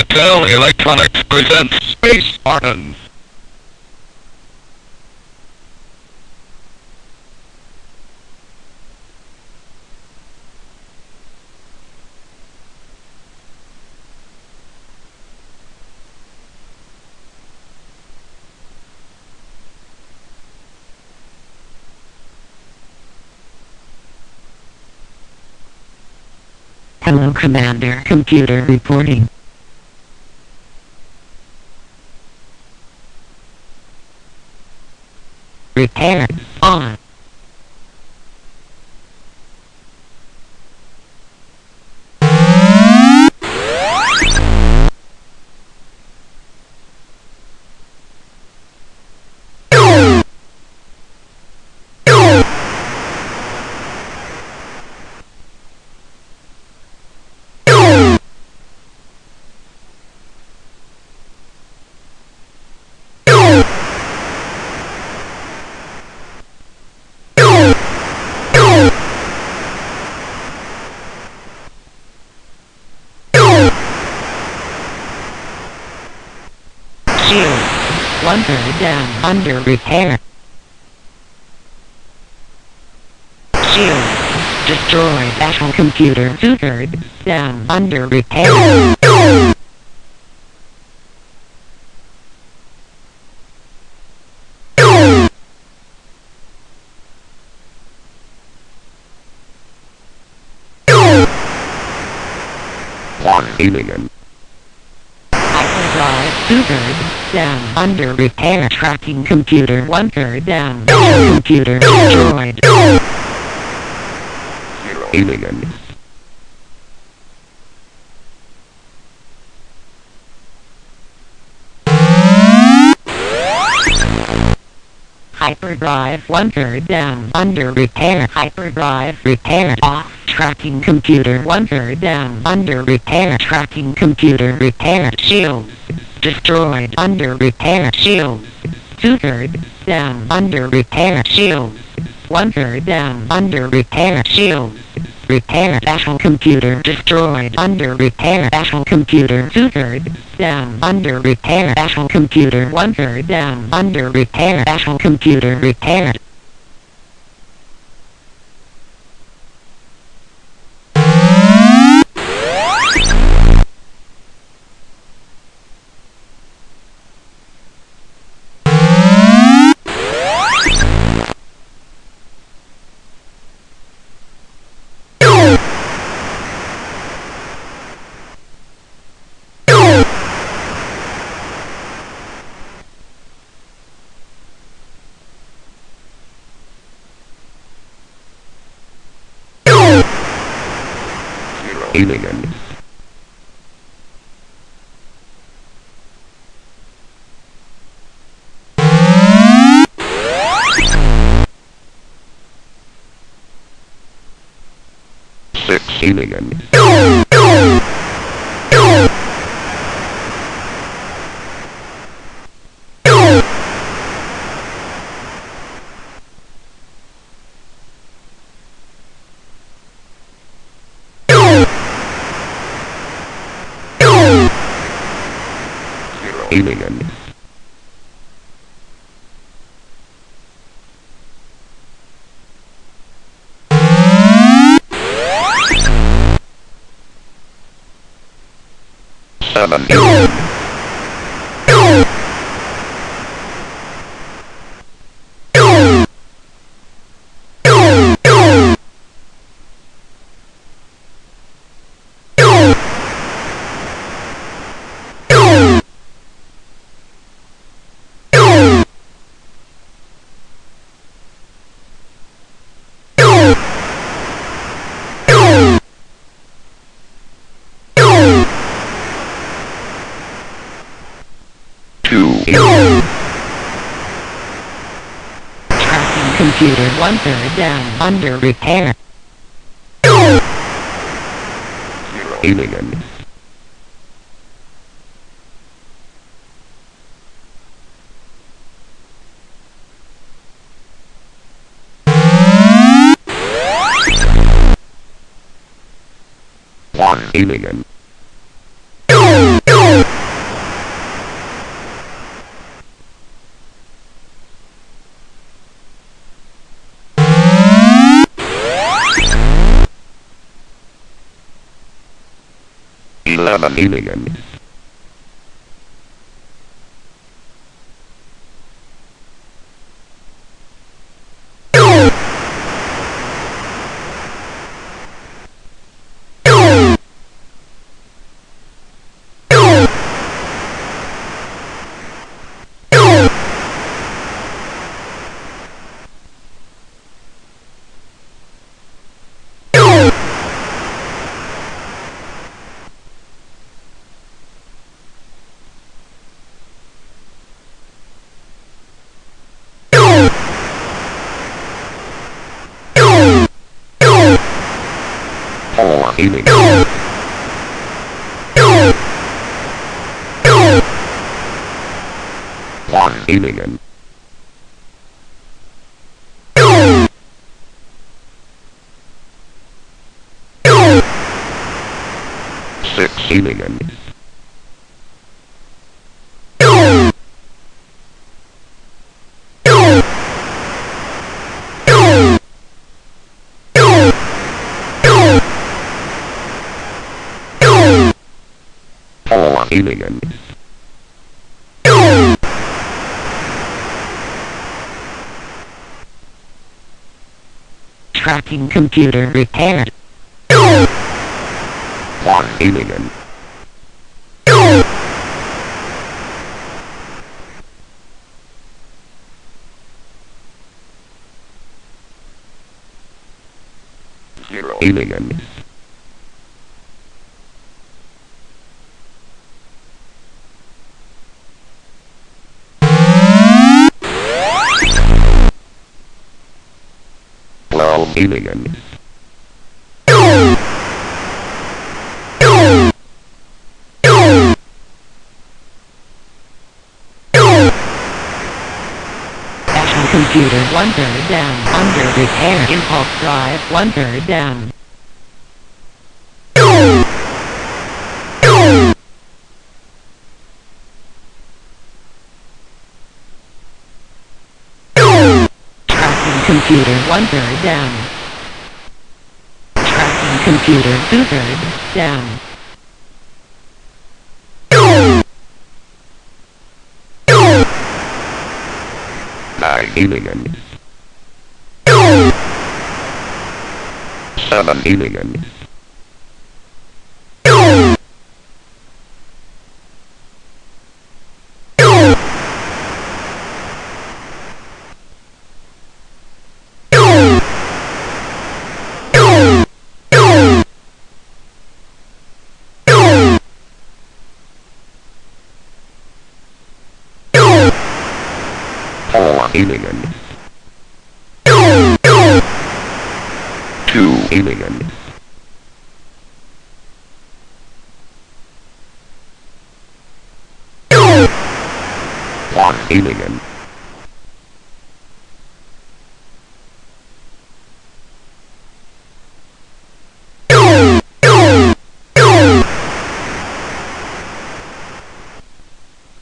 Mattel Electronics presents Space Spartans. Hello Commander Computer reporting. Repair on. Third down under repair. Shield. Destroy battle computer thirds down under repair. One alien. Hyperdrive two thirds down under repair tracking computer one third down computer destroyed. Zero aliens. Hyperdrive one third down under repair. Hyperdrive repair off. Tracking computer one third down under repair. Tracking computer repair. Shields destroyed under repair. Shields two thirds down under repair. Shields one third down under repair. Shields repair battle computer destroyed under repair battle computer two thirds down under repair battle computer one third down under repair battle computer repaired. Aliens. Six aliens. Zero aliens. Seven aliens. One third down under repair. Aliens. One alien. Eleven aliens. Four aliens. One alien. Six aliens. Four aliens. Tracking computer repaired. One alien. Zero aliens. Aliens. Computer one third down. Under repair. Impulse drive one third down. Computer one third down. Computer thirds down. Nine aliens. Seven aliens. Four aliens. Two aliens. One alien.